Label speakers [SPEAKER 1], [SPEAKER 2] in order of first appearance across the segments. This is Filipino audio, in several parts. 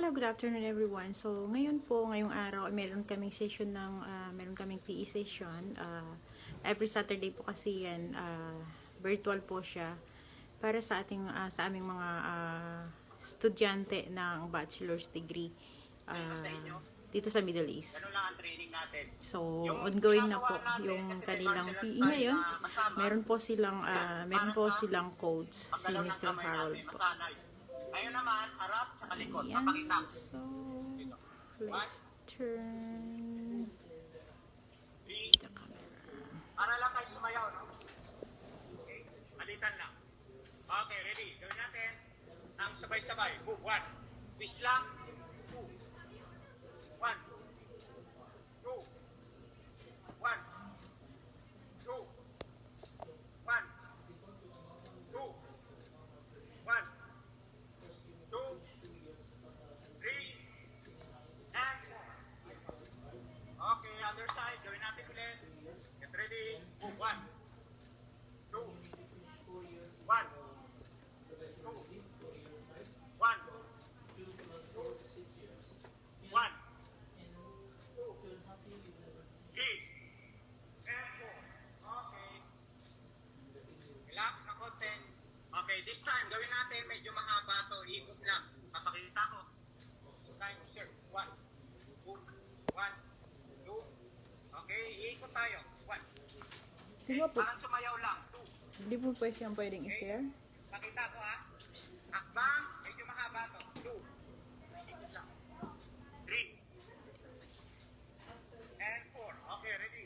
[SPEAKER 1] Hello, good afternoon everyone. So, ngayon po, ngayong araw, meron kaming session ng, ah, meron kaming PE session. Ah, every Saturday po kasi yan, ah, virtual po siya para sa ating ah, sa aming mga ah, estudyante ng bachelor's degree ah, dito sa Middle East. So, ongoing na po yung kanilang PE ngayon. Meron po silang ah, meron po silang codes si Mr. Harold po.
[SPEAKER 2] Ngayon naman, harap sa kalikot.
[SPEAKER 1] Ayan.
[SPEAKER 2] Papakita.
[SPEAKER 1] So, let's turn the camera.
[SPEAKER 2] Para lang kayo sumayaw, no? Okay. Alitan lang. Okay, ready. Gawin natin. Ang sabay-sabay. Move. One. Twist lang. Two. One. Two. One. Two. One. Two. One. Two. Three. And four. Okay, other side. Gawin natin ulit. Get ready. Move. One. Two. One. Two. One. One. Two. Three. And four. Okay. Relax na konti. Okay, this time, gawin natin medyo mahaba to. Ikot lang. Papakita ko. Time, sir. One. Two. One. Two. Okay, ikot tayo. One.
[SPEAKER 1] Di ba po,
[SPEAKER 2] Parang sumayaw lang. Two.
[SPEAKER 1] di po pwede siyang pwedeng i-share?
[SPEAKER 2] Pakita ko ha. Akbang, medyo mahaba to. Two. Three. And four. Okay, ready.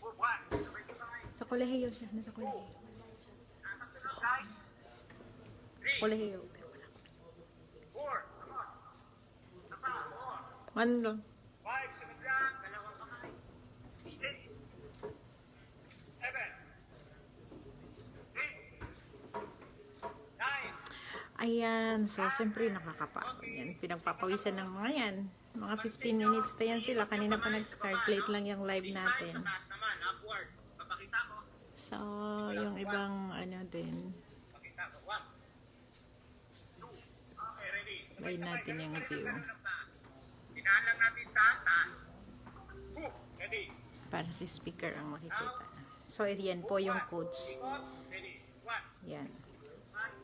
[SPEAKER 2] Move one.
[SPEAKER 1] Sa kolehiyo siya, nasa kolehiyo. Kolehiyo, pero wala.
[SPEAKER 2] Four. Come on.
[SPEAKER 1] Ano lang?
[SPEAKER 2] Five. Sunod lang. Dalawang kamay. Six. Seven. Eight. Nine.
[SPEAKER 1] Ayan, so siyempre nakakapagod yan. Pinagpapawisan ng mga yan. Mga 15 minutes na yan sila. Kanina pa nag-start. Late lang yung live natin. So, yung ibang ano din. Try natin yung view.
[SPEAKER 2] Tinahan lang natin. Ready.
[SPEAKER 1] Para si speaker ang makikita. So, yan po yung codes. Yan.
[SPEAKER 2] One.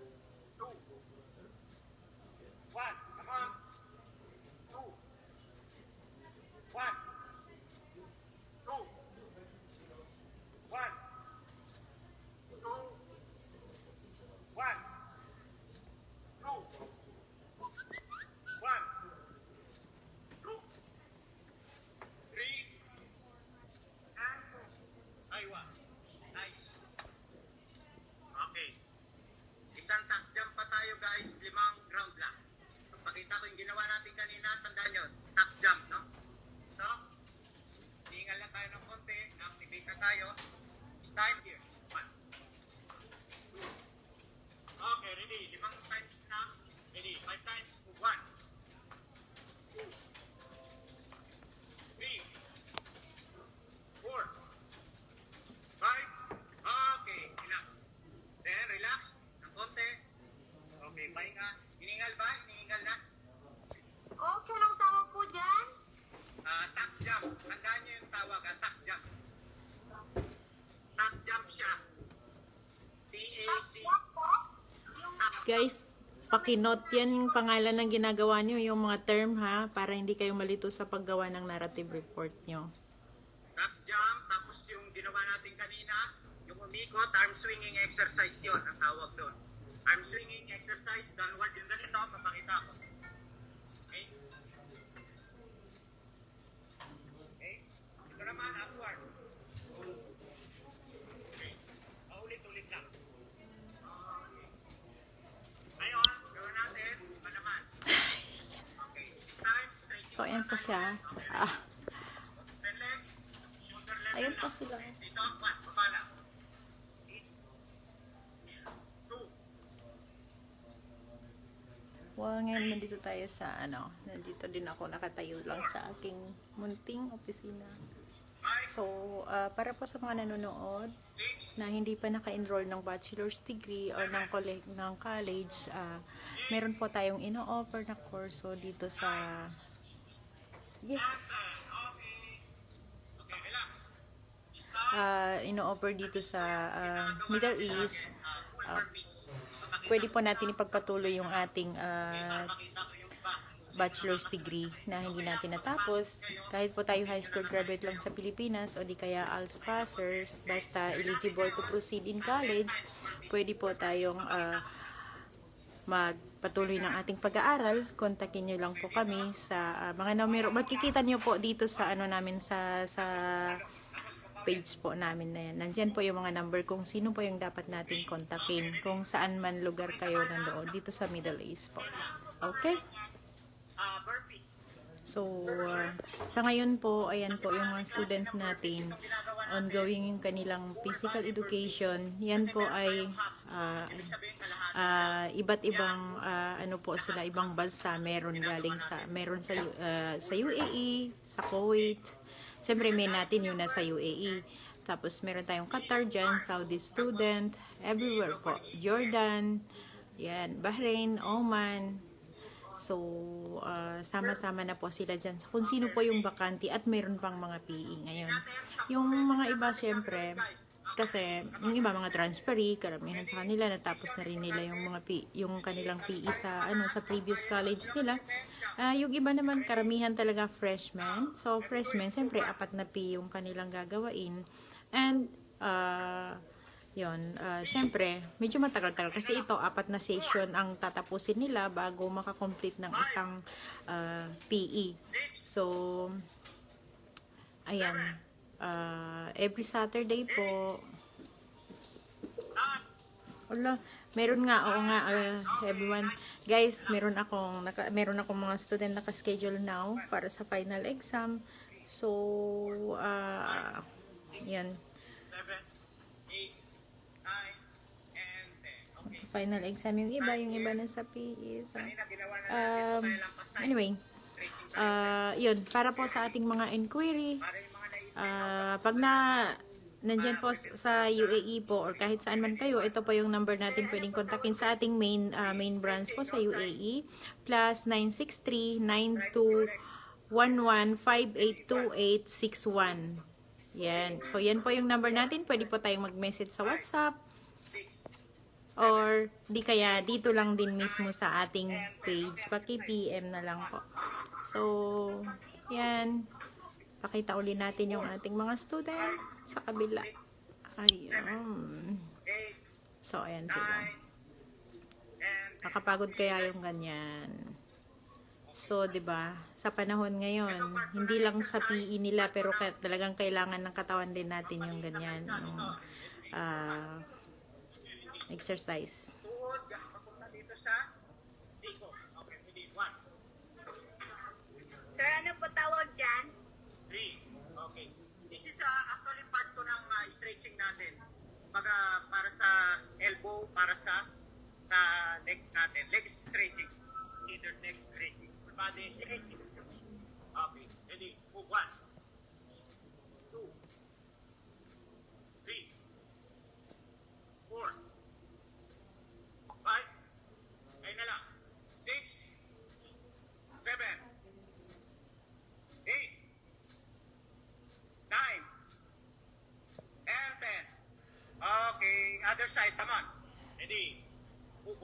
[SPEAKER 2] Two. One. Come on. Two. One. Two. One. Two. One. Two. One. Two. Three. And four. Ay, one. Nice. Okay. Isang top jump pa tayo guys, limang ground lang. Pakita ko yung ginawa natin kanina, tandaan nyo, top jump, no? So, hingal lang tayo ng konti, activate na tayo. Start here. One. Two. Okay, ready. Limang times na. Ready. Five times. Move. One. Two. Three. Four. Five. Okay, relax. Then, relax. Ng konti. Okay, pahinga. Hiningal ba? Hiningal na?
[SPEAKER 3] Coach, anong tawag po dyan?
[SPEAKER 2] Ah, top jump. Tandaan niyo yung tawag, ah, top jump. Top jump siya. T-A-C.
[SPEAKER 3] Tap po? Yung
[SPEAKER 1] Guys, pakinote yan yung pangalan ng ginagawa nyo, yung mga term ha, para hindi kayo malito sa paggawa ng narrative report nyo. So, ayan po siya. Ah, Ayan po sila. Well, ngayon nandito tayo sa ano, nandito din ako nakatayo lang sa aking munting opisina. So, ah, para po sa mga nanonood na hindi pa naka-enroll ng bachelor's degree or ng, ng college, ah, meron po tayong ino-offer na kurso dito sa... Yes! Ah, ino-offer dito sa ah, Middle East. Ah, pwede po natin ipagpatuloy yung ating ah, bachelor's degree na hindi natin natapos. Kahit po tayo high school graduate lang sa Pilipinas o di kaya ALS passers, basta eligible to proceed in college, pwede po tayong ah, magpatuloy ng ating pag-aaral. Kontakin nyo lang po kami sa ah, mga numero. Makikita nyo po dito sa ano namin sa sa page po namin na yan. Nandyan po yung mga number kung sino po yung dapat natin kontakin kung saan man lugar kayo nandoon dito sa Middle East po. Okay?
[SPEAKER 2] Burpee.
[SPEAKER 1] So, uh, sa ngayon po, ayan po yung mga student natin, ongoing yung kanilang physical education. Yan po ay uh, uh, iba't ibang uh, ano po sila, ibang bansa meron galing sa meron sa uh, sa UAE, sa Kuwait. Siyempre may natin yung nasa UAE. Tapos meron tayong Qatar dyan, Saudi student, everywhere po. Jordan, yan, Bahrain, Oman, So, ah, sama-sama na po sila dyan. Kung sino po yung bakante at mayroon pang mga PE ngayon. Yung mga iba, syempre, kasi yung iba mga transferee, karamihan sa kanila, natapos na rin nila yung mga PE, yung kanilang PE sa, ano, sa previous college nila. Ah, yung iba naman, karamihan talaga freshmen. So, freshmen, syempre, apat na PE yung kanilang gagawain. And, ah, yon uh, syempre, medyo matagal-tagal kasi ito, apat na session ang tatapusin nila bago makakomplete ng isang uh, PE. So, ayan, uh, every Saturday po, wala, meron nga, oo nga, uh, everyone, guys, meron akong, naka, meron akong mga student naka-schedule now para sa final exam. So, uh, yan,
[SPEAKER 2] 7, 8, 9, and 10. Okay.
[SPEAKER 1] Final exam yung iba, yung iba na sa PE. So, um, anyway, uh, yun, para po sa ating mga inquiry, uh, pag na, nandyan po sa UAE po or kahit saan man kayo, ito po yung number natin pwedeng kontakin sa ating main uh, main branch po sa UAE plus 963-9211-582861 yan. So, yan po yung number natin. Pwede po tayong mag-message sa WhatsApp or di kaya dito lang din mismo sa ating page. Paki-PM na lang po. So, yan. Pakita uli natin yung ating mga student sa kabila. Ayun.
[SPEAKER 2] 8,
[SPEAKER 1] So, ayan sila.
[SPEAKER 2] 9, and
[SPEAKER 1] Nakapagod kaya yung ganyan. So, 'di ba? Sa panahon ngayon, hindi lang sa PE nila pero talagang kailangan ng katawan din natin yung ganyan, yung ah,
[SPEAKER 2] 1,
[SPEAKER 3] Sir, ano po tawag dyan?
[SPEAKER 2] 3, okay. This is uh, actually part to ng uh, stretching natin. Baga, para sa elbow, para sa sa legs natin. Leg stretching. Either leg stretching. Full body.
[SPEAKER 3] Legs.
[SPEAKER 2] Okay, ready. Move 1, other side, come on. Ready. 1,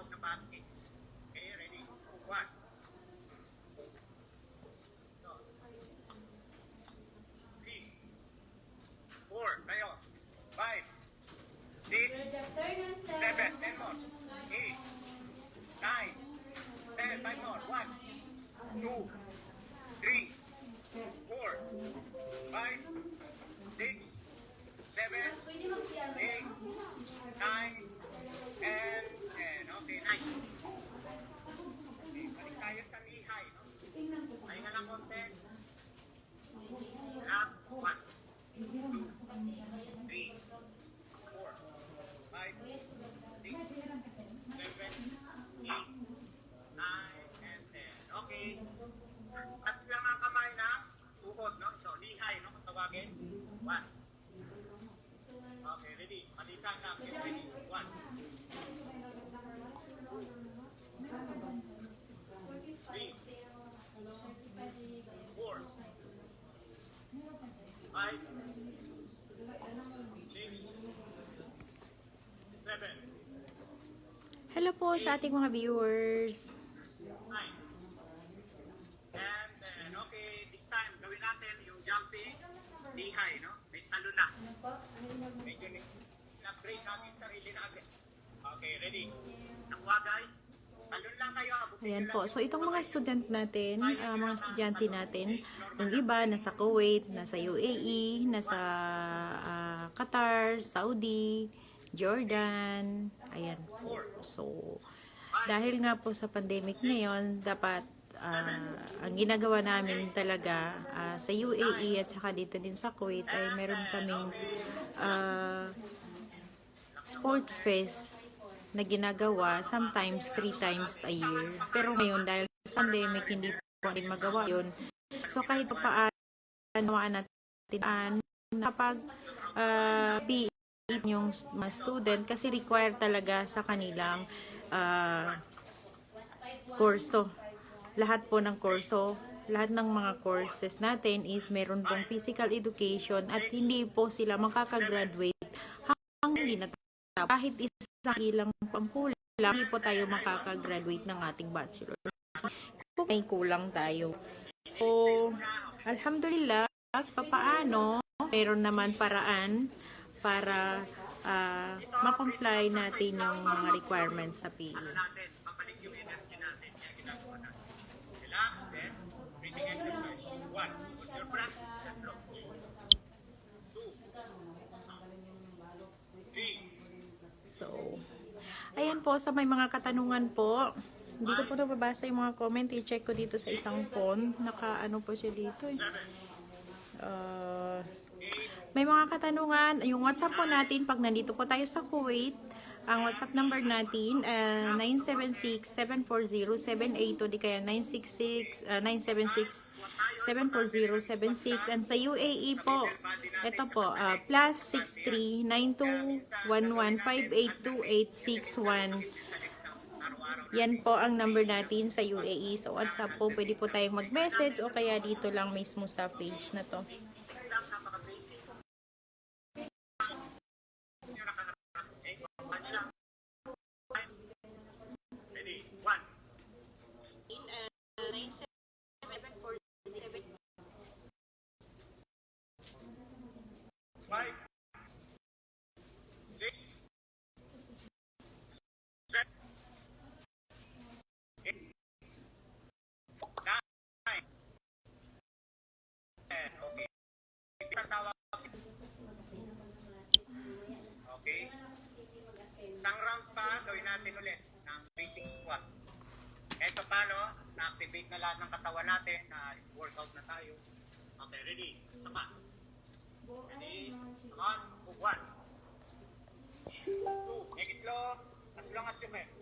[SPEAKER 2] tinawag na basket. Okay, ready? One. So. Three. Four. Tayo. Five. Six. Seven. Ten more. Eight. Nine. Ten. Five more. One. Two. Three. Four. Five. Six. Seven. Eight. Nine. And ten. Okay, nice. Okay, balik tayo sa lihay. No? Pahinga lang konti. Up. One. Two. Three. Four. Five. Six. Seven. Eight. Nine. And ten. Okay. At lang ang kamay na tuhod, no? So, lihay, no? Kung tawagin. One. Okay, ready. Palitan na. Get ready. One. Three. Four. Five. Six. Seven.
[SPEAKER 1] Hello po sa ating mga viewers.
[SPEAKER 2] And then, okay, this time, gawin natin yung jumping lihay, no? May talo na. Medyo na-break natin sarili natin. Okay, ready? Nakuha, guys? Talon lang kayo. abutin
[SPEAKER 1] Ayan po. So, itong mga estudyant natin, ah, mga estudyante natin, yung iba nasa Kuwait, nasa UAE, nasa ah, Qatar, Saudi, Jordan. Ayan po. So, dahil nga po sa pandemic ngayon, dapat ah, ang ginagawa namin talaga ah, sa UAE at saka dito din sa Kuwait ay meron kaming ah, sport fest na ginagawa sometimes three times a year. Pero ngayon dahil sa pandemic hindi po natin magawa yun. So kahit pa paano nawaan natin kapag uh, PE yung mga student kasi require talaga sa kanilang ah, kurso. Lahat po ng kurso, lahat ng mga courses natin is meron pong physical education at hindi po sila makakagraduate hanggang hindi natapos. Kahit isang ilang pangkulang, hindi po tayo makakagraduate ng ating bachelor. Kung may kulang tayo. So, alhamdulillah, papaano, meron naman paraan para ah, makomply natin yung mga requirements sa. PE. So, ayan po, sa may mga katanungan po, hindi ko po nababasa yung mga comment. I-check ko dito sa isang phone. Naka-ano po siya dito eh. Uh, may mga katanungan. Yung WhatsApp po natin, pag nandito po tayo sa Kuwait, ang WhatsApp number natin, uh, 976-740-782, di kaya 966, uh, 976-740-76. And sa UAE po, ito po, uh, plus 63-9211-582861. Yan po ang number natin sa UAE. Sa WhatsApp po, pwede po tayong mag-message o kaya dito lang mismo sa page na to.
[SPEAKER 2] Ready? One. Five. Six. Seven. Eight. Nine. Ten. Okay. Isang tawag. Okay. Isang round pa, gawin natin ulit ng basic squat. Eto paano, na-activate na lahat ng katawan natin, na workout na tayo. Okay, ready? Tama. Ready? Come on. Move one. Two. Make it low. As long as you can.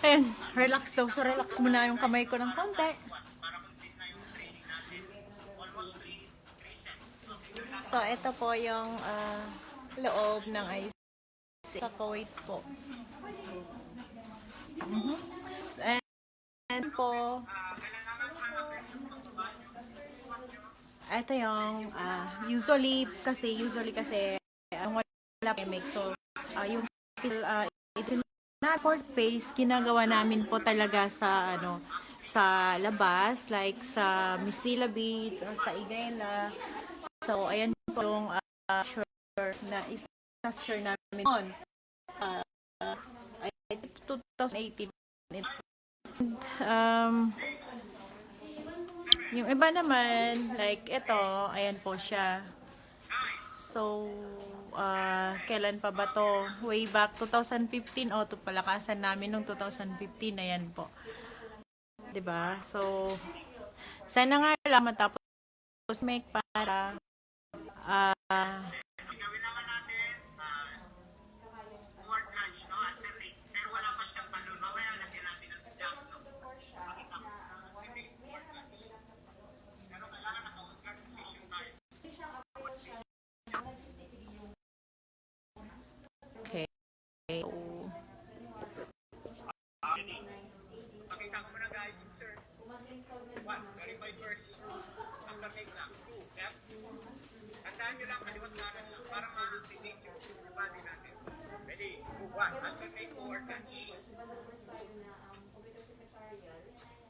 [SPEAKER 1] Ayan, relax daw. So, relax muna yung kamay ko ng konti. So, ito po yung uh, loob ng IC sa Kuwait po. Mm -hmm. so, and, and po, ito yung, uh, usually, kasi, usually kasi, uh, wala pandemic. So, uh, yung, uh, ito na court face, ginagawa namin po talaga sa ano sa labas, like sa Mistila Beach or sa Igayla. So, ayan po yung uh, sure na isa sure namin noon. Uh, ah, I think 2018. And, um, yung iba naman, like ito, ayan po siya. So, uh, kailan pa ba to? Way back 2015 o oh, palakasan namin nung 2015 ayan po. 'Di ba? So sana nga lang matapos make para
[SPEAKER 2] uh, Basahin nyo lang kaliwat kanan lang para ma-activate yung body natin. Ready? Move one. At the same coordinate.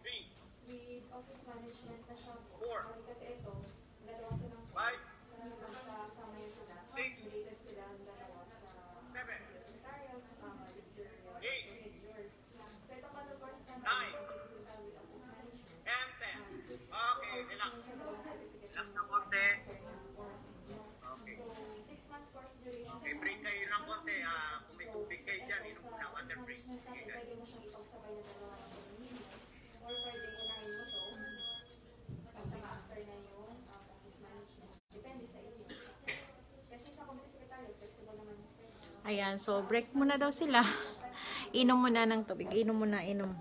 [SPEAKER 2] Three.
[SPEAKER 4] With office management na siya po.
[SPEAKER 2] Four.
[SPEAKER 4] Kasi ito, dalawa silang
[SPEAKER 2] Five. Six.
[SPEAKER 1] Ayan, so break muna daw sila. Inom muna ng tubig. Inom muna, inom.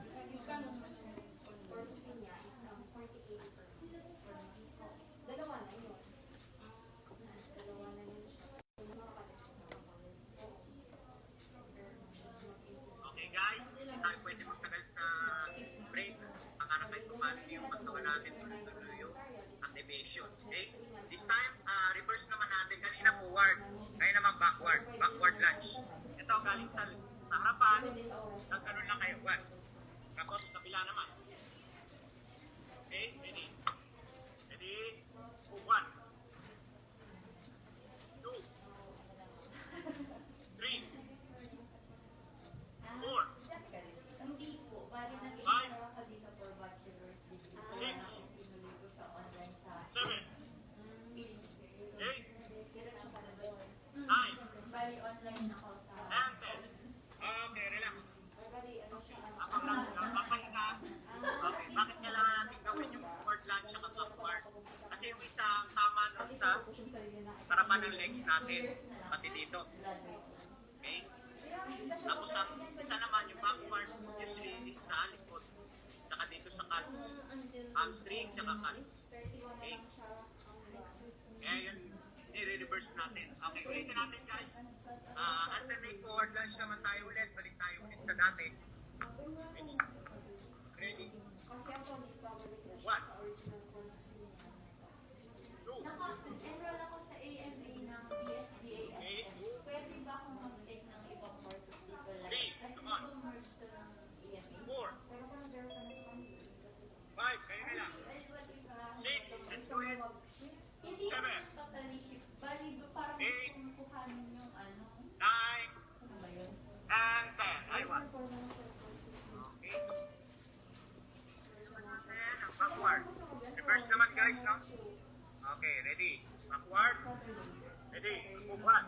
[SPEAKER 2] activation. Okay? This time, uh, reverse naman natin. Kanina forward. Ngayon naman backward. Nagkaroon lang kayo. One. Tapos, kapila naman. aku iPhone dulu. Jadi aku buat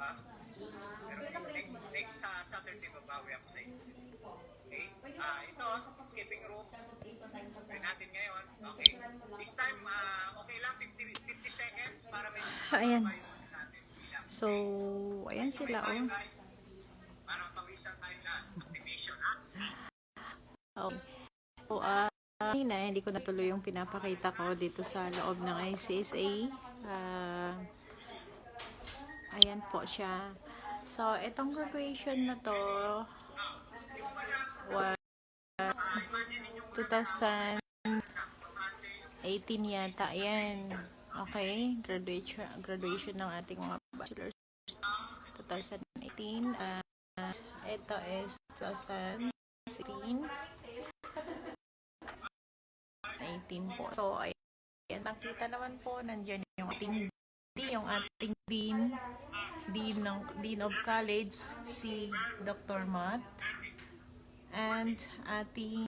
[SPEAKER 2] trabaho. Pero next, next ah, Saturday, babawi ako sa inyo. Okay? Ah, ito, skipping rope. Try natin ngayon. Okay. This time, ah, okay lang, 50, 50 seconds para may
[SPEAKER 1] Ayan.
[SPEAKER 2] natin. Bilang.
[SPEAKER 1] So, ayan sila, oh.
[SPEAKER 2] Na?
[SPEAKER 1] Oh. So, ah, kanina, hindi ko natuloy yung pinapakita ko dito sa loob ng ICSA. Ah, ayan po siya. So, itong graduation na to was 2018 yata. Ayan. Okay. Graduation, graduation ng ating mga bachelors. 2018. Ah, ito is 2016. 18 po. So, ayan, nakita naman po, nandiyan yung ating yung ating dean, dean ng dean of college, si Dr. Matt, and ating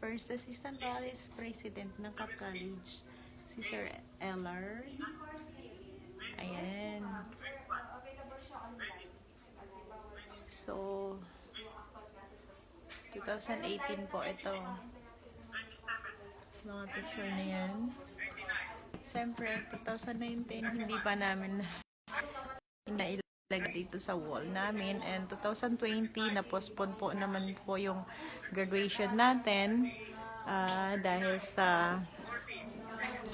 [SPEAKER 1] first assistant vice president ng Cap College, si Sir Eller. Ayan. So,
[SPEAKER 4] yung actual classes.
[SPEAKER 1] 2018 po ito. Mga picture na yan. Siyempre, 2019, hindi pa namin inailagay dito sa wall namin. And 2020, na-postpone po naman po yung graduation natin ah, dahil sa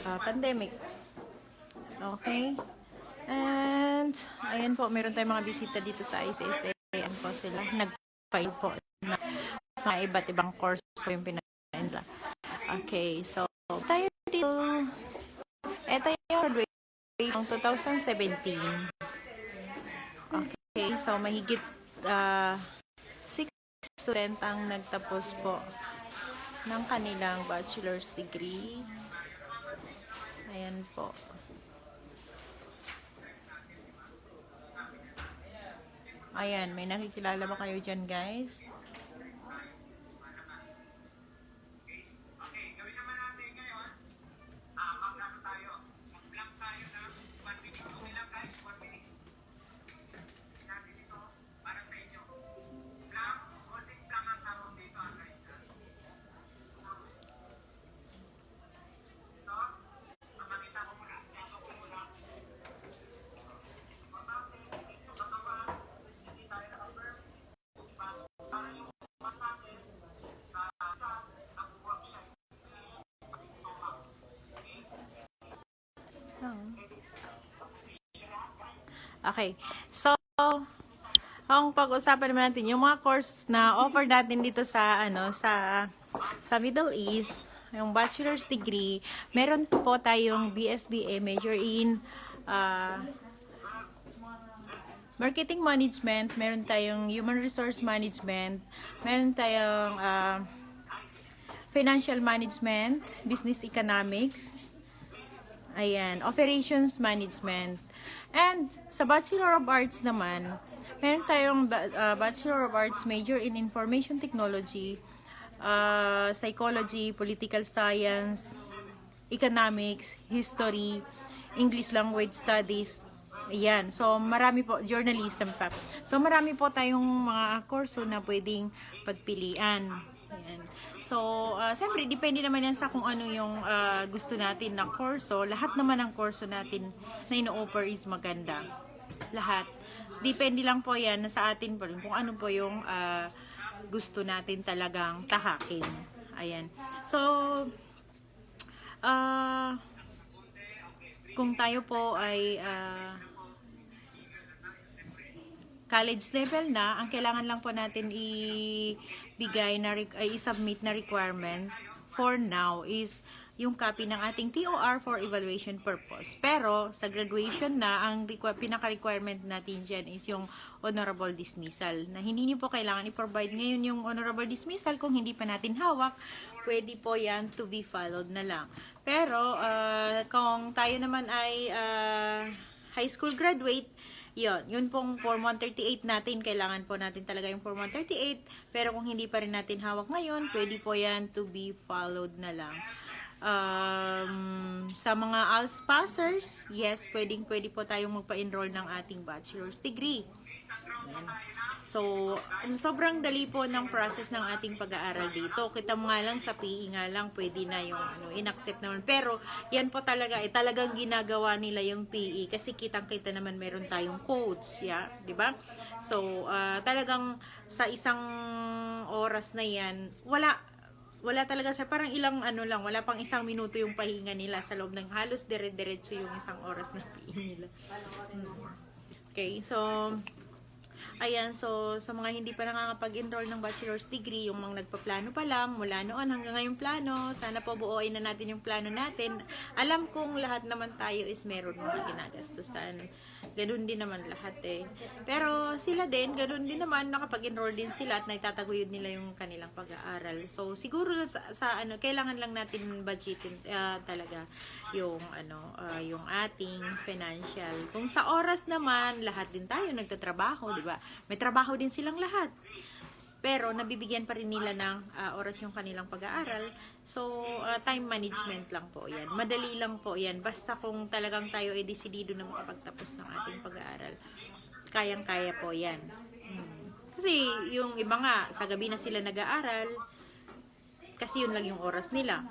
[SPEAKER 1] ah, pandemic. Okay? And, ayan po, meron tayong mga bisita dito sa ICSA. Ayan po sila. Nag-file po na mga iba't ibang course yung pinakain nila. Okay, so, tayo dito. Ito yung graduation ng 2017. Okay, so mahigit uh, 6 student ang nagtapos po ng kanilang bachelor's degree. Ayan po. Ayan, may nakikilala ba kayo dyan, guys?
[SPEAKER 2] Okay.
[SPEAKER 1] So, ang pag-usapan naman natin yung mga course na offer natin dito sa ano sa sa Middle East, yung bachelor's degree, meron po tayong BSBA major in uh, marketing management, meron tayong human resource management, meron tayong uh, financial management, business economics, Ayan, operations management. And sa Bachelor of Arts naman, meron tayong uh, Bachelor of Arts major in Information Technology, uh, Psychology, Political Science, Economics, History, English Language Studies. Ayan. So, marami po, journalism pa. So, marami po tayong mga kurso na pwedeng pagpilian. Ayan. So, uh, siyempre, depende naman yan sa kung ano yung ah, gusto natin na kurso. Lahat naman ng kurso natin na ino-offer is maganda. Lahat. Depende lang po yan sa atin po rin kung ano po yung ah, gusto natin talagang tahakin. Ayan. So, ah kung tayo po ay ah, college level na, ang kailangan lang po natin ibigay na ay i-submit na requirements for now is yung copy ng ating TOR for evaluation purpose. Pero sa graduation na, ang requ- pinaka-requirement natin dyan is yung honorable dismissal. Na hindi niyo po kailangan i-provide ngayon yung honorable dismissal kung hindi pa natin hawak. Pwede po yan to be followed na lang. Pero ah, kung tayo naman ay ah, high school graduate, yun, yun pong Form 138 natin, kailangan po natin talaga yung Form 138, pero kung hindi pa rin natin hawak ngayon, pwede po yan to be followed na lang. Um, sa mga ALS passers, yes, pwedeng pwede po tayong magpa-enroll ng ating bachelor's degree. Ayan. So, sobrang dali po ng process ng ating pag-aaral dito. Kita mo nga lang sa PE nga lang, pwede na yung ano, in-accept naman. Pero, yan po talaga, eh, talagang ginagawa nila yung PE kasi kitang-kita naman meron tayong codes, yeah, di ba? So, ah, talagang sa isang oras na yan, wala, wala talaga sa parang ilang ano lang, wala pang isang minuto yung pahinga nila sa loob ng halos dire-diretso yung isang oras na PE nila. Mm. Okay, so Ayan, so sa mga hindi pa nakakapag-enroll ng bachelor's degree, yung mga nagpaplano pa lang, mula noon hanggang ngayong plano, sana po buuin na natin yung plano natin. Alam kong lahat naman tayo is meron mga ginagastusan. Ganun din naman lahat eh. Pero sila din, ganun din naman, nakapag-enroll din sila at naitataguyod nila yung kanilang pag-aaral. So siguro sa, sa ano, kailangan lang natin budgetin ah, talaga yung ano, ah, yung ating financial. Kung sa oras naman, lahat din tayo nagtatrabaho, di ba? May trabaho din silang lahat. Pero nabibigyan pa rin nila ng ah, oras yung kanilang pag-aaral. So, ah, time management lang po yan. Madali lang po yan. Basta kung talagang tayo ay desidido na makapagtapos ng ating pag-aaral. Kayang-kaya po yan. Hmm. Kasi yung iba nga, sa gabi na sila nag-aaral, kasi yun lang yung oras nila.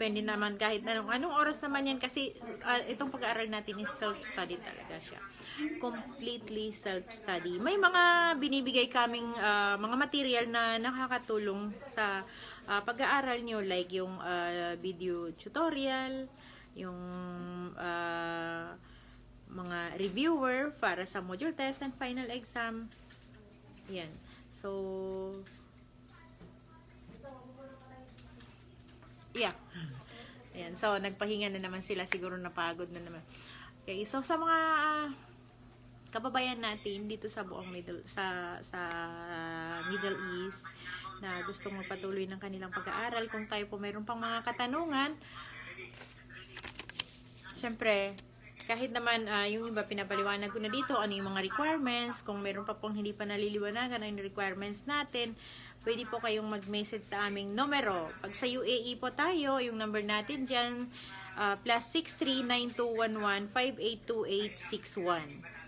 [SPEAKER 1] Depende naman kahit anong, anong oras naman yan kasi ah, itong pag-aaral natin is self-study talaga siya. Completely self-study. May mga binibigay kaming ah, mga material na nakakatulong sa ah, pag-aaral nyo like yung ah, video tutorial, yung ah, mga reviewer para sa module test and final exam. Yan. So, Yeah. Ayan. So, nagpahinga na naman sila. Siguro napagod na naman. Okay. So, sa mga kababayan natin dito sa buong Middle sa sa Middle East na gustong magpatuloy ng kanilang pag-aaral, kung tayo po mayroon pang mga katanungan, syempre, kahit naman ah, yung iba pinapaliwanag ko na dito, ano yung mga requirements, kung meron pa pong hindi pa naliliwanagan ang requirements natin, pwede po kayong mag-message sa aming numero. Pag sa UAE po tayo, yung number natin dyan, ah, plus 639211582861.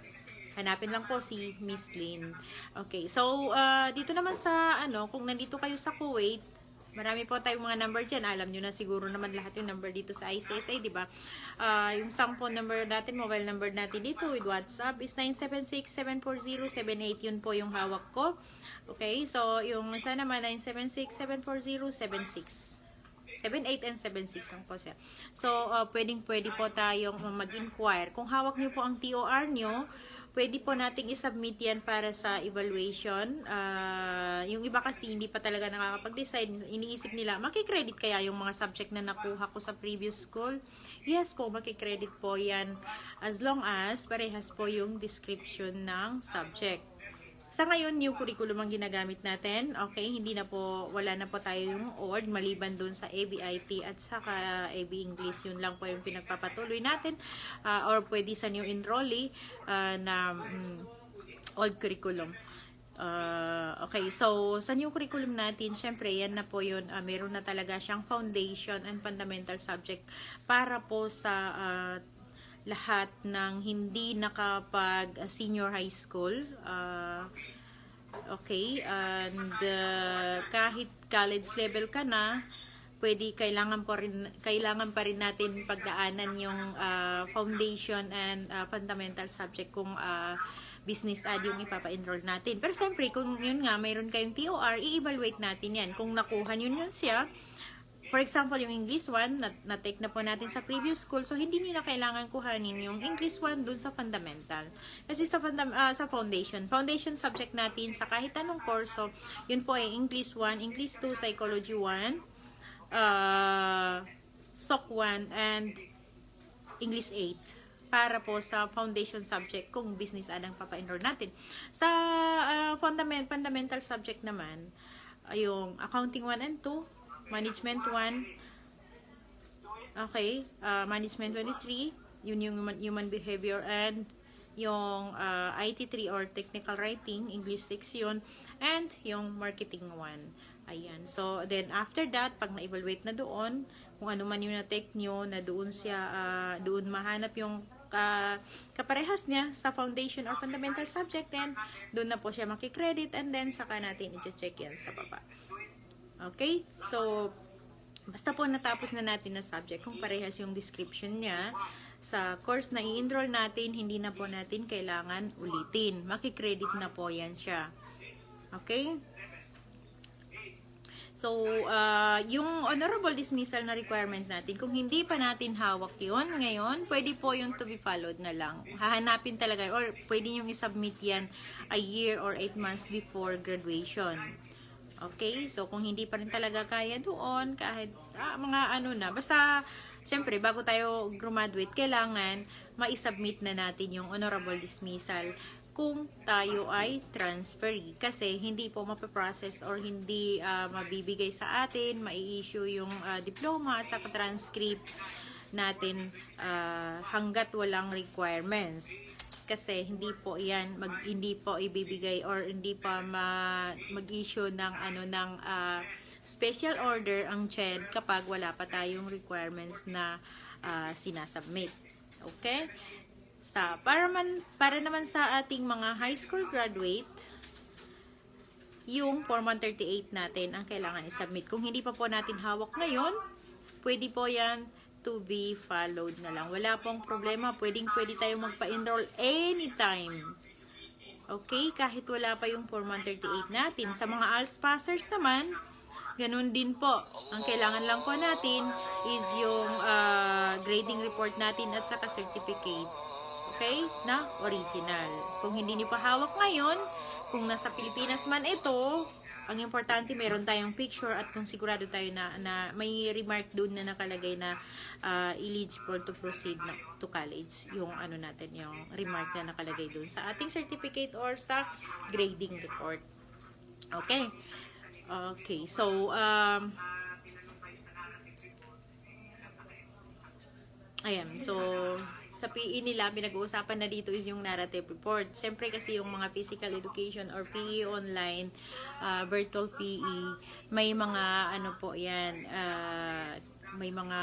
[SPEAKER 1] Hanapin lang po si Miss Lynn. Okay, so uh, dito naman sa ano, kung nandito kayo sa Kuwait, marami po tayong mga number dyan. Alam nyo na siguro naman lahat yung number dito sa ICSA, di ba? Ah, yung phone number natin, mobile number natin dito with WhatsApp is 976-740-78. Yun po yung hawak ko. Okay, so yung isa naman 976-740-76. 78 and 76 lang po siya. So, uh, pwedeng pwede po tayong mag-inquire. Kung hawak niyo po ang TOR niyo, pwede po nating isubmit yan para sa evaluation. Ah, yung iba kasi hindi pa talaga nakakapag-decide. Iniisip nila, makikredit kaya yung mga subject na nakuha ko sa previous school? Yes po, makikredit po yan as long as parehas po yung description ng subject. Sa ngayon, yung curriculum ang ginagamit natin. Okay, hindi na po, wala na po tayo yung ORD maliban dun sa ABIT at saka AB English. Yun lang po yung pinagpapatuloy natin. Ah, or pwede sa new enrollee ah, na mm, old curriculum. Ah, okay, so sa new curriculum natin, syempre yan na po yun, ah, meron na talaga siyang foundation and fundamental subject para po sa ah, lahat ng hindi nakapag senior high school. Uh, okay, and uh, kahit college level ka na, pwede kailangan pa rin kailangan pa rin natin pagdaanan yung uh, foundation and uh, fundamental subject kung uh, business ad yung ipapa-enroll natin. Pero siyempre, kung yun nga, mayroon kayong TOR, i-evaluate natin yan. Kung nakuha nyo yun siya, For example, yung English 1, na- na-take na po natin sa previous school. So, hindi nyo na kailangan kuhanin yung English 1 dun sa fundamental. Kasi sa, fundam- ah, sa foundation, foundation subject natin sa kahit anong course. So, yun po ay English 1, English 2, Psychology 1, uh, SOC 1 and English 8 para po sa foundation subject kung business adang papa-enroll natin. Sa uh, fundament, fundamental subject naman, yung accounting 1 and 2, management 1, okay, uh, management 23, yun yung human, human behavior and yung uh, IT3 or technical writing, English 6 yun, and yung marketing 1. Ayan. So, then after that, pag na-evaluate na doon, kung ano man yung na-take nyo, na doon siya, ah, doon mahanap yung ka, kaparehas niya sa foundation or fundamental subject, then doon na po siya makikredit and then saka natin i-check yan sa baba. Okay? So, basta po natapos na natin na subject, kung parehas yung description niya, sa course na i-enroll natin, hindi na po natin kailangan ulitin. Makikredit na po yan siya. Okay? So, uh, yung honorable dismissal na requirement natin, kung hindi pa natin hawak yun ngayon, pwede po yung to be followed na lang. Hahanapin talaga, or pwede yung isubmit yan a year or 8 months before graduation. Okay? So, kung hindi pa rin talaga kaya doon, kahit ah, mga ano na, basta, syempre, bago tayo graduate, kailangan ma-submit na natin yung honorable dismissal kung tayo ay transferee. Kasi hindi po mapaprocess or hindi ah, mabibigay sa atin, mai-issue yung ah, diploma at saka transcript natin ah, hanggat walang requirements. Kasi hindi po 'yan mag hindi po ibibigay or hindi pa ma, mag-issue ng ano ng ah, special order ang CHED kapag wala pa tayong requirements na ah, sinasubmit. Okay? Sa para man para naman sa ating mga high school graduate, yung Form 138 natin ang kailangan i-submit. Kung hindi pa po natin hawak ngayon, pwede po yan to be followed na lang. Wala pong problema. Pwedeng pwede tayong magpa-enroll anytime. Okay? Kahit wala pa yung Form 138 natin. Sa mga ALS passers naman, ganun din po. Ang kailangan lang po natin is yung ah, grading report natin at saka certificate. Okay? Na original. Kung hindi niyo pa hawak ngayon, kung nasa Pilipinas man ito, ang importante meron tayong picture at kung sigurado tayo na, na may remark doon na nakalagay na ah, eligible to proceed na, to college yung ano natin yung remark na nakalagay doon sa ating certificate or sa grading report. Okay. Okay so um Ayan, so sa PE nila, pinag-uusapan na dito is yung narrative report. Siyempre kasi yung mga physical education or PE online, uh, virtual PE, may mga ano po yan, uh, may mga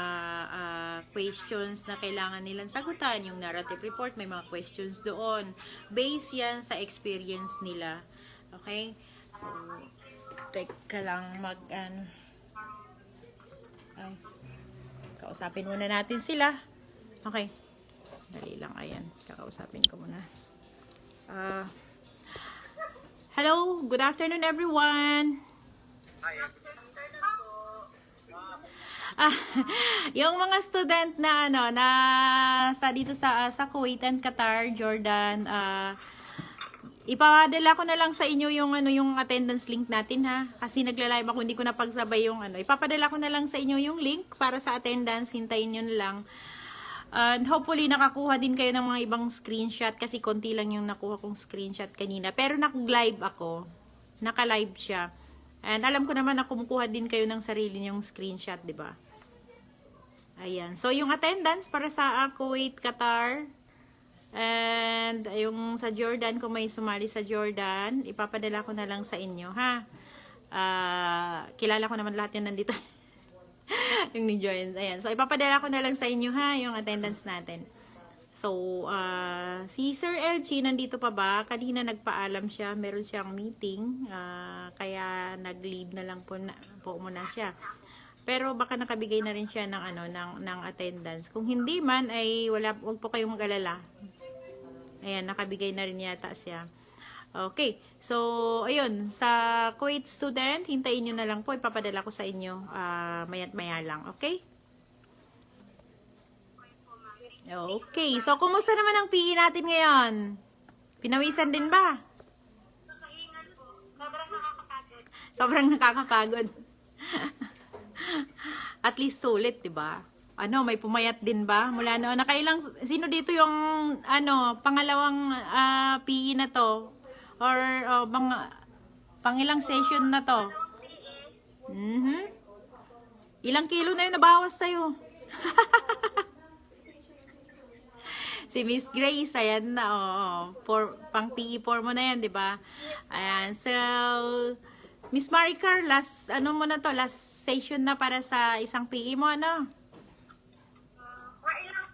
[SPEAKER 1] uh, questions na kailangan nilang sagutan. Yung narrative report, may mga questions doon. Base yan sa experience nila. Okay? So, teka lang mag, ano, ay, kausapin muna natin sila. Okay. Dali lang, ayan. Kakausapin ko muna. Uh, hello, good afternoon everyone. Ah, yung mga student na ano na sa dito sa sa Kuwait and Qatar, Jordan, ah ipapadala ko na lang sa inyo yung ano yung attendance link natin ha kasi nagla-live ako hindi ko na pagsabay yung ano ipapadala ko na lang sa inyo yung link para sa attendance hintayin niyo na lang And hopefully, nakakuha din kayo ng mga ibang screenshot kasi konti lang yung nakuha kong screenshot kanina. Pero nag-live ako. Naka-live siya. And alam ko naman na kumukuha din kayo ng sarili niyong screenshot, di ba? Ayan. So, yung attendance para sa uh, Kuwait, Qatar, and yung sa Jordan, kung may sumali sa Jordan, ipapadala ko na lang sa inyo, ha? Ah, kilala ko naman lahat yan nandito. yung ni joins. Ayan. So, ipapadala ko na lang sa inyo ha, yung attendance natin. So, uh, si Sir LG nandito pa ba? Kanina nagpaalam siya, meron siyang meeting, uh, kaya nag-leave na lang po, na, po muna siya. Pero baka nakabigay na rin siya ng ano ng ng attendance. Kung hindi man ay wala wag po kayong mag-alala. Ayan, nakabigay na rin yata siya. Okay. So, ayun. Sa Kuwait student, hintayin nyo na lang po. Ipapadala ko sa inyo uh, mayat maya lang. Okay? Okay. So, kumusta naman ang PE natin ngayon? Pinawisan din ba?
[SPEAKER 3] Sobrang nakakapagod.
[SPEAKER 1] Sobrang nakakapagod. at least sulit, 'di ba? Ano, may pumayat din ba? Mula noon, nakailang, sino dito yung, ano, pangalawang ah, PE na to? Or, oh, mga, pangilang session na to? Mhm. Ilang kilo na yung nabawas sa'yo? si Miss Grace, ayan na, oo. For, pang PE4 mo na yan, di ba? Ayan, so, Miss Maricar, last, ano mo na to, last session na para sa isang PE mo, ano?
[SPEAKER 3] Or ilang,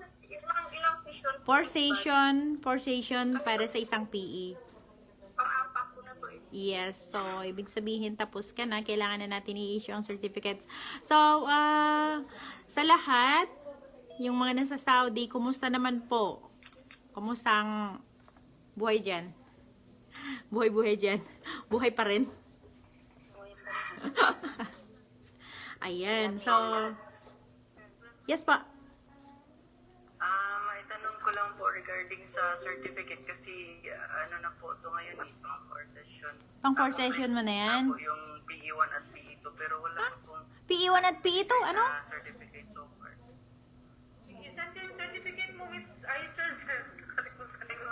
[SPEAKER 3] ilang, session?
[SPEAKER 1] Four session, four session para sa isang PE.
[SPEAKER 3] Bal? Pang-apat ko na to eh.
[SPEAKER 1] Yes, so ibig sabihin tapos ka na, kailangan na natin i-issue ang certificates. So, ah, sa lahat, yung mga nasa Saudi, kumusta naman po? Kumusta ang buhay dyan? Buhay-buhay dyan. Buhay pa rin. Ayan, so, yes pa.
[SPEAKER 5] Ah, regarding sa certificate kasi ah, ano na po ito ngayon eh, pang core session.
[SPEAKER 1] Pang four
[SPEAKER 5] Ah,
[SPEAKER 1] session mo na yan?
[SPEAKER 5] po yung PE1 at PE2 pero wala na pong
[SPEAKER 1] PE1 at PE2, ano?
[SPEAKER 5] ah, certificate so far.
[SPEAKER 2] Isang yung certificate mo. Kalimutan ko.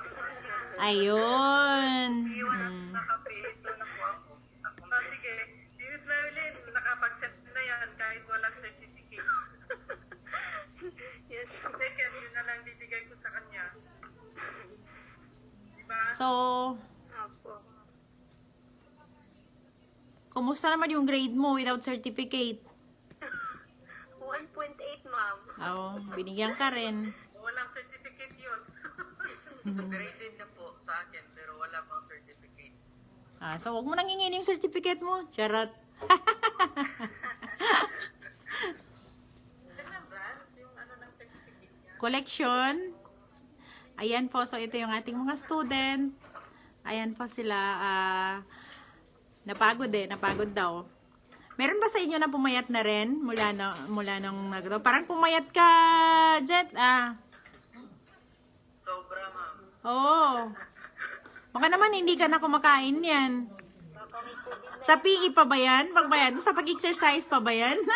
[SPEAKER 1] Ayun.
[SPEAKER 5] PE1 at
[SPEAKER 1] Hmm.
[SPEAKER 5] saka PE2 na po ako. Ako
[SPEAKER 2] Ah, sige. Si Miss Marilyn, nakapag-set na yan kahit walang certificate.
[SPEAKER 5] yes.
[SPEAKER 2] Second, yun na lang bibigay ko sa kanya. Diba?
[SPEAKER 1] So,
[SPEAKER 3] Opo.
[SPEAKER 1] kumusta naman yung grade mo without certificate?
[SPEAKER 3] 1.8, ma'am.
[SPEAKER 1] Oo, binigyan ka rin.
[SPEAKER 2] Walang certificate yun.
[SPEAKER 5] Graded na po sa akin pero wala pang certificate.
[SPEAKER 1] Ah, so, wag mo nang hingin yung certificate mo. Charot.
[SPEAKER 2] Ano ng certificate niya.
[SPEAKER 1] Collection. Ayan po, so ito yung ating mga student. Ayan po sila. ah, napagod eh, napagod daw. Meron ba sa inyo na pumayat na rin mula na mula nung nagto? Parang pumayat ka, Jet. Ah.
[SPEAKER 5] Sobra ma'am.
[SPEAKER 1] Oo. Baka naman hindi ka na kumakain yan. Sa PE pa ba yan? Pag ba yan? Sa pag-exercise pa ba yan?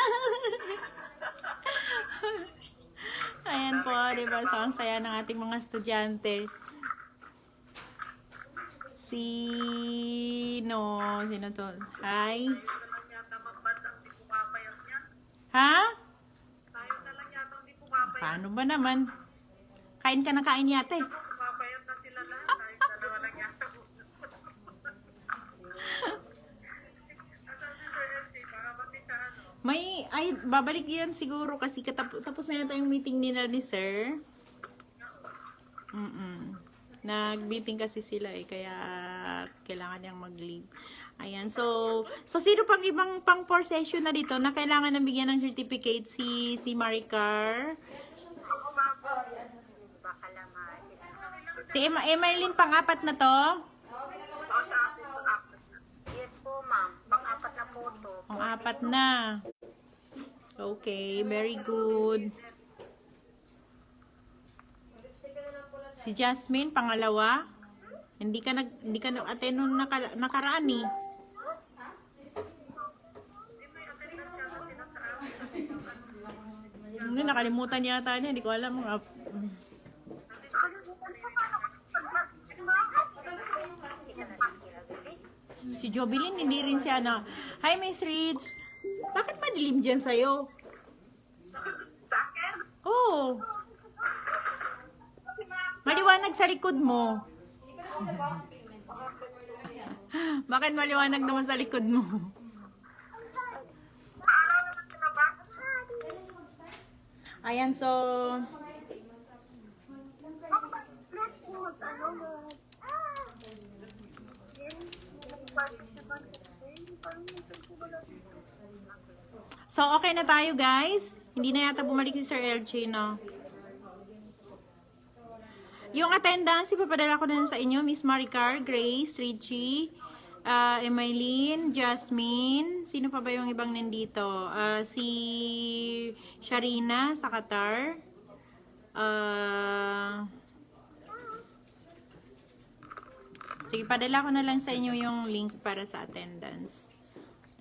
[SPEAKER 1] Ayan po, di ba? So, ang saya ng ating mga estudyante. Sino? Sino to? Hi? Ha? Paano ba naman? Kain ka na kain yata eh.
[SPEAKER 2] Pumapayat na sila lahat. Tayo dalawa lang yata. Asan si Sir LJ? Baka pati siya ano.
[SPEAKER 1] May, ay, babalik yan siguro kasi katap- tapos na yata yung meeting nila ni Sir. Mm Nag-meeting kasi sila eh, kaya kailangan niyang mag-leave. Ayan, so, so sino pang ibang pang four session na dito na kailangan ng bigyan ng certificate si si Maricar, si Emma, Emmeline pang-apat na to.
[SPEAKER 3] Yes po, ma'am. Pang-apat na po to.
[SPEAKER 1] pang-apat na. Okay, very good. Si Jasmine, pangalawa. Hindi ka nag hindi ka nag-attend nung naka, nakaraan eh. Hindi, nakalimutan yata niya. Hindi ko alam. Mga, si Jovelyn, hindi rin siya na, Hi, Miss Ridge. Bakit madilim dyan sa'yo?
[SPEAKER 3] Sa akin?
[SPEAKER 1] Oh. Maliwanag sa likod mo. Bakit maliwanag naman sa likod mo?
[SPEAKER 3] Araw naman sila ba?
[SPEAKER 1] So... Okay na tayo, guys. Hindi na yata bumalik si Sir LJ, no? Yung attendance, ipapadala ko na sa inyo. Miss Maricar, Grace, Richie, uh, Emaylene, Jasmine. Sino pa ba yung ibang nandito? Ah, si Sharina sa Qatar. Ah... sige, padala ko na lang sa inyo yung link para sa attendance.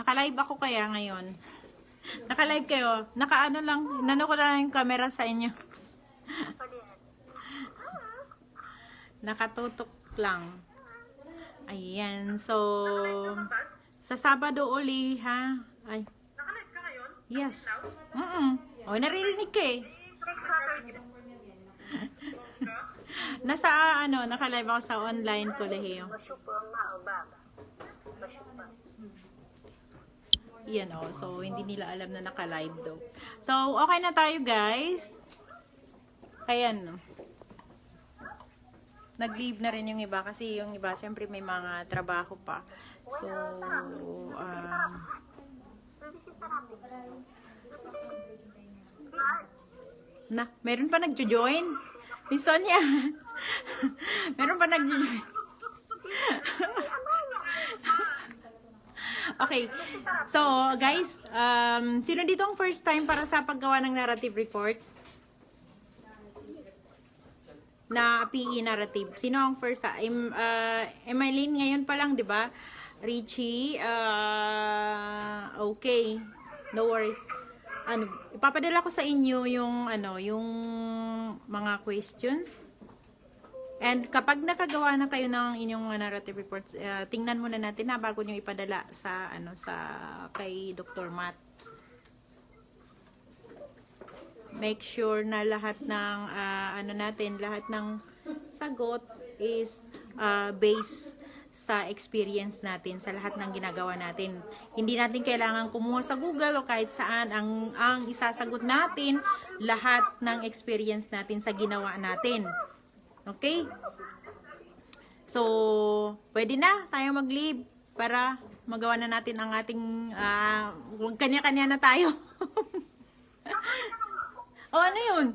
[SPEAKER 1] Naka-live ako kaya ngayon. Naka-live kayo. Naka-ano lang, nano ko lang yung camera sa inyo. Nakatutok lang. Ayan, so... Sa Sabado uli, ha? Ay.
[SPEAKER 5] Nakalive ka ngayon?
[SPEAKER 1] Yes. Mm O, naririnig ka eh. Nasa, ano, naka-live ako sa online kolehiyo. Yan o. So, hindi nila alam na naka-live daw. So, okay na tayo, guys. Ayan. Nag-leave na rin yung iba kasi yung iba, siyempre may mga trabaho pa. So, um, na, meron pa nagjo-join? Miss Sonia. meron pa nagjo-join. okay. So, guys, um, sino dito ang first time para sa paggawa ng narrative report? na PE narrative. Sino ang first? Ah, Em, uh, Emeline, ngayon pa lang, di ba? Richie, uh, okay. No worries. Ano, ipapadala ko sa inyo yung, ano, yung mga questions. And kapag nakagawa na kayo ng inyong narrative reports, uh, tingnan muna natin na bago nyo ipadala sa, ano, sa, kay Dr. Matt make sure na lahat ng ah, ano natin, lahat ng sagot is ah, based sa experience natin sa lahat ng ginagawa natin. Hindi natin kailangan kumuha sa Google o kahit saan ang ang isasagot natin lahat ng experience natin sa ginawa natin. Okay? So, pwede na tayo mag-leave para magawa na natin ang ating ah, kanya-kanya na tayo. o ano yun?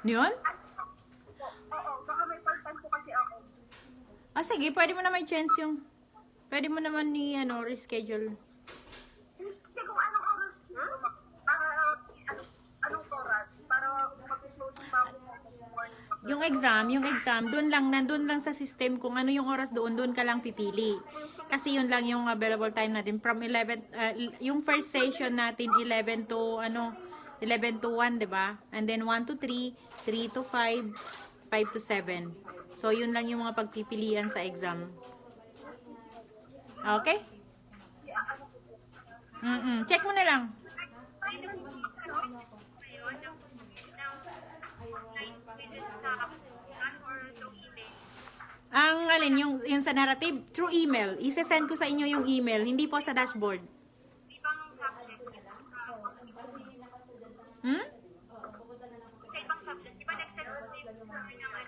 [SPEAKER 1] Yun?
[SPEAKER 3] Oo, baka may pagtan ko kasi ako.
[SPEAKER 1] Ah, sige, pwede mo na may chance yung... Pwede mo naman ni, ano, reschedule.
[SPEAKER 3] Kasi kung anong oras, para ano, anong oras, para mag-upload pa ako
[SPEAKER 1] Yung exam, yung exam, doon lang, nandun lang sa system kung ano yung oras doon, doon ka lang pipili. Kasi yun lang yung available time natin from 11, uh, yung first session natin 11 to, ano, 11 to 1, di ba? And then 1 to 3, 3 to 5, 5 to 7. So, yun lang yung mga pagpipilian sa exam. Okay? Mm-mm. Check mo na lang. Ang alin, yung, yung sa narrative, through email. Isesend ko sa inyo yung email, hindi po sa dashboard.
[SPEAKER 3] Ibang subject.
[SPEAKER 1] Hmm?
[SPEAKER 3] Sa ibang subject, di ba nag-send ko yung ano,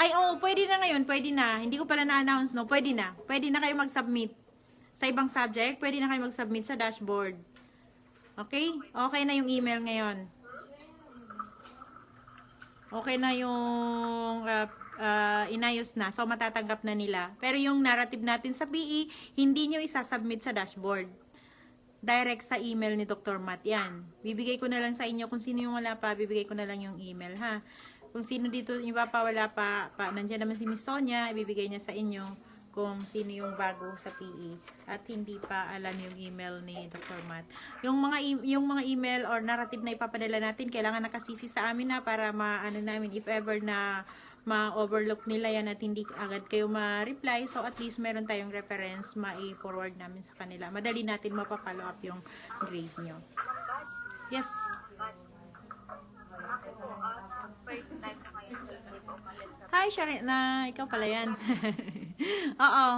[SPEAKER 1] Ay, oo, pwede na ngayon, pwede na. Hindi ko pala na-announce, no? Pwede na. Pwede na kayo mag-submit. Sa ibang subject, pwede na kayo mag-submit sa dashboard. Okay? Okay na yung email ngayon. Okay na yung uh, uh, inayos na. So, matatanggap na nila. Pero yung narrative natin sa PE, hindi nyo isasubmit sa dashboard. Direct sa email ni Dr. Matt. Yan. Bibigay ko na lang sa inyo. Kung sino yung wala pa, bibigay ko na lang yung email, ha? Kung sino dito, yung iba pa wala pa, pa nandiyan naman si Miss Sonia, ibibigay niya sa inyo kung sino yung bago sa PE at hindi pa alam yung email ni Dr. Matt. Yung mga e- yung mga email or narrative na ipapadala natin, kailangan nakasisi sa amin na para maano namin if ever na ma-overlook nila yan at hindi agad kayo ma-reply. So, at least meron tayong reference ma-forward namin sa kanila. Madali natin mapapollow up yung grade nyo. Yes. Hi, Sharina. Ikaw pala yan. Oo.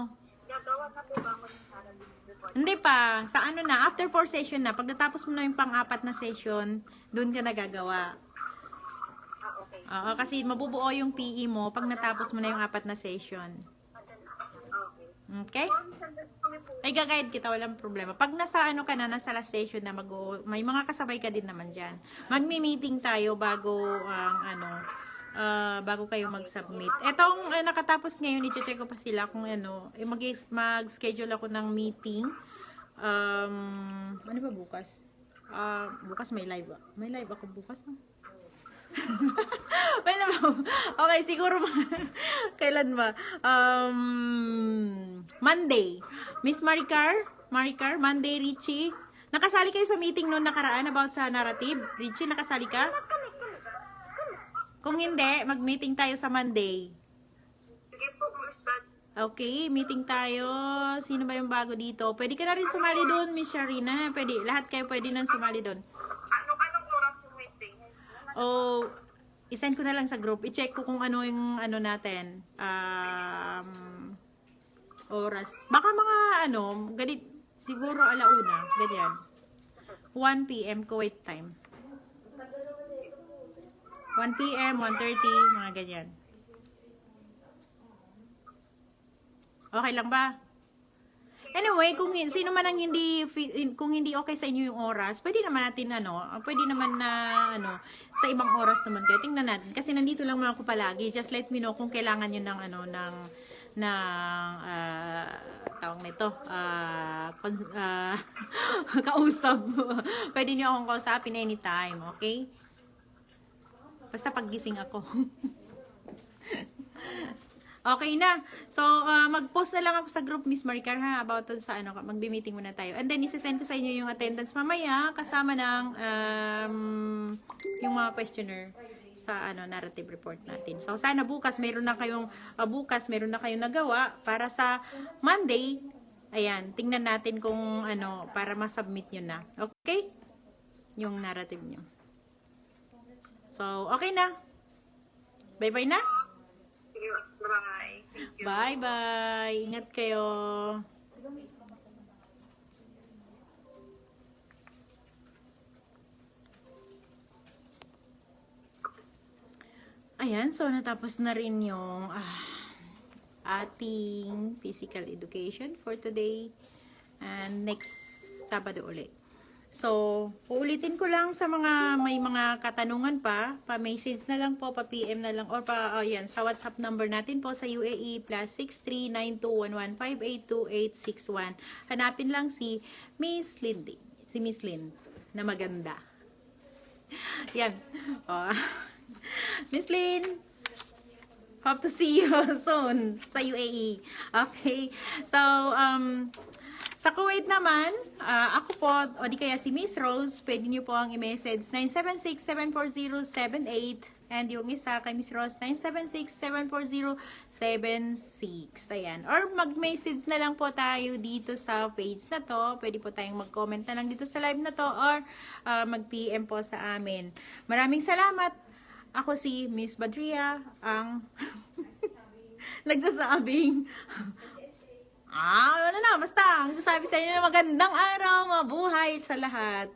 [SPEAKER 1] Hindi pa. Sa ano na, after 4 session na, pag natapos mo na yung pang-apat na session, doon ka nagagawa.
[SPEAKER 3] Ah, okay.
[SPEAKER 1] Oo, kasi mabubuo yung PE mo pag natapos mo na yung apat na session.
[SPEAKER 3] Okay.
[SPEAKER 1] Ay, gagayad kita, walang problema. Pag nasa ano ka na, nasa last session na, mag may mga kasabay ka din naman dyan. Magmi-meeting tayo bago ang ano, ah, bago kayo mag-submit. Etong ah, nakatapos ngayon, i-check ko pa sila kung ano, eh, mag- mag-schedule ako ng meeting. Um, ano ba bukas? Ah, bukas may live. May live ako bukas. No? Well, okay, siguro kailan ba? Um, Monday. Miss Maricar? Maricar? Monday, Richie? Nakasali kayo sa meeting noon nakaraan about sa narrative? Richie, nakasali ka? Kung hindi, mag-meeting tayo sa Monday.
[SPEAKER 5] Sige po, Miss Bad.
[SPEAKER 1] Okay, meeting tayo. Sino ba yung bago dito? Pwede ka na rin sumali doon, Miss Sharina. Pwede, lahat kayo pwede nang sumali doon.
[SPEAKER 5] Ano, anong oras yung meeting?
[SPEAKER 1] O, isend ko na lang sa group. I-check ko kung ano yung ano natin. Um, oras. Baka mga ano, ganit, siguro alauna. Ganyan. 1 p.m. Kuwait time. 1 p.m., 1.30, mga ganyan. Okay lang ba? Anyway, kung sino man ang hindi kung hindi okay sa inyo yung oras, pwede naman natin ano, pwede naman na ano, sa ibang oras naman kayo. Tingnan natin kasi nandito lang naman ako palagi. Just let me know kung kailangan niyo ng ano ng ng ah, tawag nito, cons- ah, kausap. pwede niyo akong kausapin anytime, okay? Basta paggising ako. Okay na. So, uh, mag-post na lang ako sa group, Miss Maricar, ha, about dun sa ano, magbi-meeting muna tayo. And then, isi-send ko sa inyo yung attendance mamaya, kasama ng um, yung mga questioner sa ano narrative report natin. So, sana bukas meron na kayong, uh, bukas meron na kayong nagawa para sa Monday, ayan, tingnan natin kung ano, para ma-submit nyo na. Okay? Yung narrative nyo. So, okay na. Bye-bye na.
[SPEAKER 5] Bye.
[SPEAKER 1] Bye-bye. Ingat kayo. Ayan, so natapos na rin yung ah, ating physical education for today. And next Sabado ulit. So, uulitin ko lang sa mga may mga katanungan pa, pa-message na lang po, pa-PM na lang, or pa, oh, yan, sa WhatsApp number natin po sa UAE plus 639211582861. Hanapin lang si Miss Lindy, si Miss Lynn, na maganda. Yan. Oh. Miss Lynn, Hope to see you soon sa UAE. Okay. So, um, sa Kuwait naman, ah, ako po, o di kaya si Miss Rose, pwede niyo po ang i-message 976-740-78 and yung isa kay Miss Rose, 976-740-76. Ayan. Or mag-message na lang po tayo dito sa page na to. Pwede po tayong mag-comment na lang dito sa live na to or ah, mag-PM po sa amin. Maraming salamat. Ako si Miss Badria, ang nagsasabing Ah, ano na, basta. Ang sabi sa inyo, magandang araw, mabuhay sa lahat.